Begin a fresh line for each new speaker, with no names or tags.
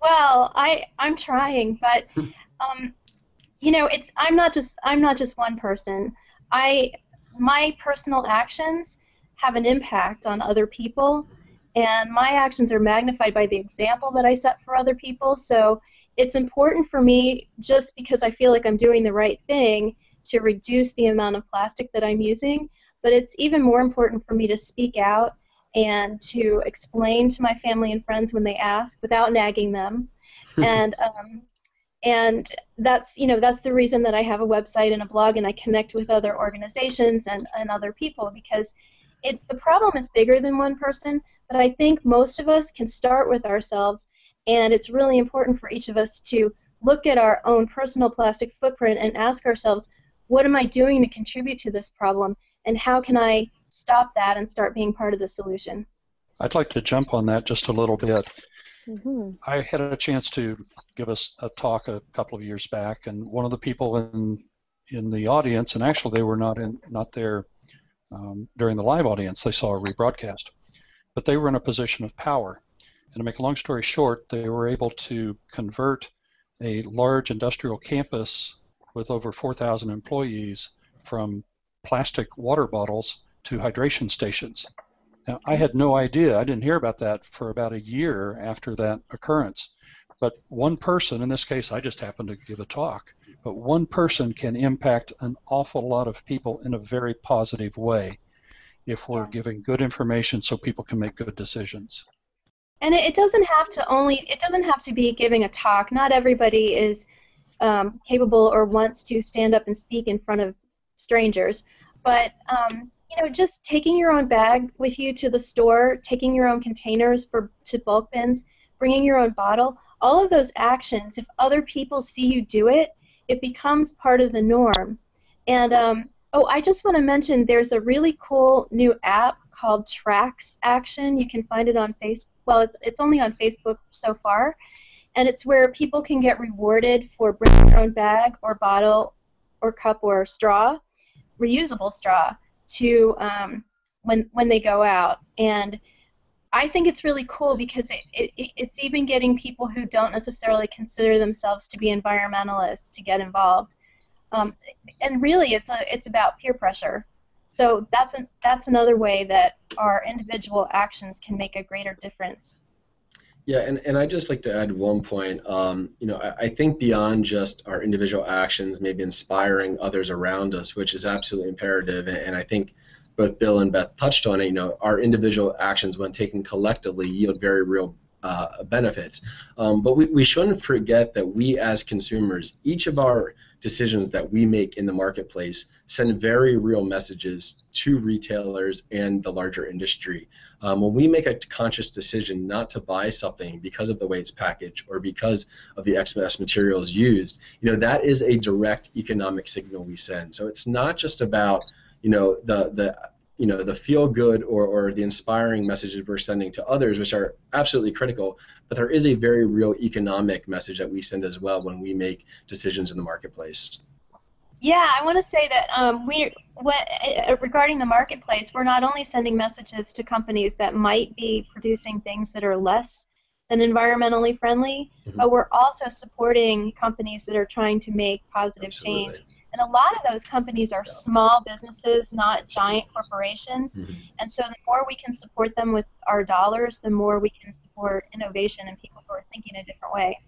well, I I'm trying, but um, you know, it's I'm not just I'm not just one person. I my personal actions have an impact on other people, and my actions are magnified by the example that I set for other people. So it's important for me just because I feel like I'm doing the right thing to reduce the amount of plastic that I'm using, but it's even more important for me to speak out and to explain to my family and friends when they ask without nagging them. and um, and that's you know that's the reason that I have a website and a blog and I connect with other organizations and, and other people because it the problem is bigger than one person but I think most of us can start with ourselves and it's really important for each of us to look at our own personal plastic footprint and ask ourselves what am I doing to contribute to this problem and how can I stop that and start being part of the solution
I'd like to jump on that just a little bit Mm-hmm. I had a chance to give us a talk a couple of years back, and one of the people in in the audience, and actually they were not in not there um, during the live audience. They saw a rebroadcast, but they were in a position of power. And to make a long story short, they were able to convert a large industrial campus with over 4,000 employees from plastic water bottles to hydration stations. Now, I had no idea. I didn't hear about that for about a year after that occurrence. But one person, in this case, I just happened to give a talk, but one person can impact an awful lot of people in a very positive way if we're giving good information so people can make good decisions.
And it doesn't have to only, it doesn't have to be giving a talk. Not everybody is um, capable or wants to stand up and speak in front of strangers. But um, you know, just taking your own bag with you to the store, taking your own containers for to bulk bins, bringing your own bottle, all of those actions, if other people see you do it, it becomes part of the norm. And um, oh, I just want to mention there's a really cool new app called Tracks Action. You can find it on Facebook. Well, it's, it's only on Facebook so far. And it's where people can get rewarded for bringing their own bag or bottle or cup or straw, reusable straw to um, when when they go out and I think it's really cool because it, it, it's even getting people who don't necessarily consider themselves to be environmentalists to get involved. Um, and really, it's a, it's about peer pressure. So that's that's another way that our individual actions can make a greater difference.
Yeah, and, and I'd just like to add one point. Um, you know, I, I, think beyond just our individual actions, maybe inspiring others around us, which is absolutely imperative. And, and I think both Bill and Beth touched on it. You know, our individual actions, when taken collectively, yield very real uh, benefits. Um, but we, we shouldn't forget that we as consumers, each of our decisions that we make in the marketplace send very real messages to retailers and the larger industry. Um, when we make a conscious decision not to buy something because of the way it's packaged or because of the excess materials used, you know that is a direct economic signal we send. So it's not just about you know the the you know the feel good or, or the inspiring messages we're sending to others which are absolutely critical but there is a very real economic message that we send as well when we make decisions in the marketplace
yeah i want to say that um, we what, uh, regarding the marketplace we're not only sending messages to companies that might be producing things that are less than environmentally friendly mm-hmm. but we're also supporting companies that are trying to make positive Absolutely. change and a lot of those companies are small businesses, not giant corporations. Mm-hmm. And so the more we can support them with our dollars, the more we can support innovation and people who are thinking a different way.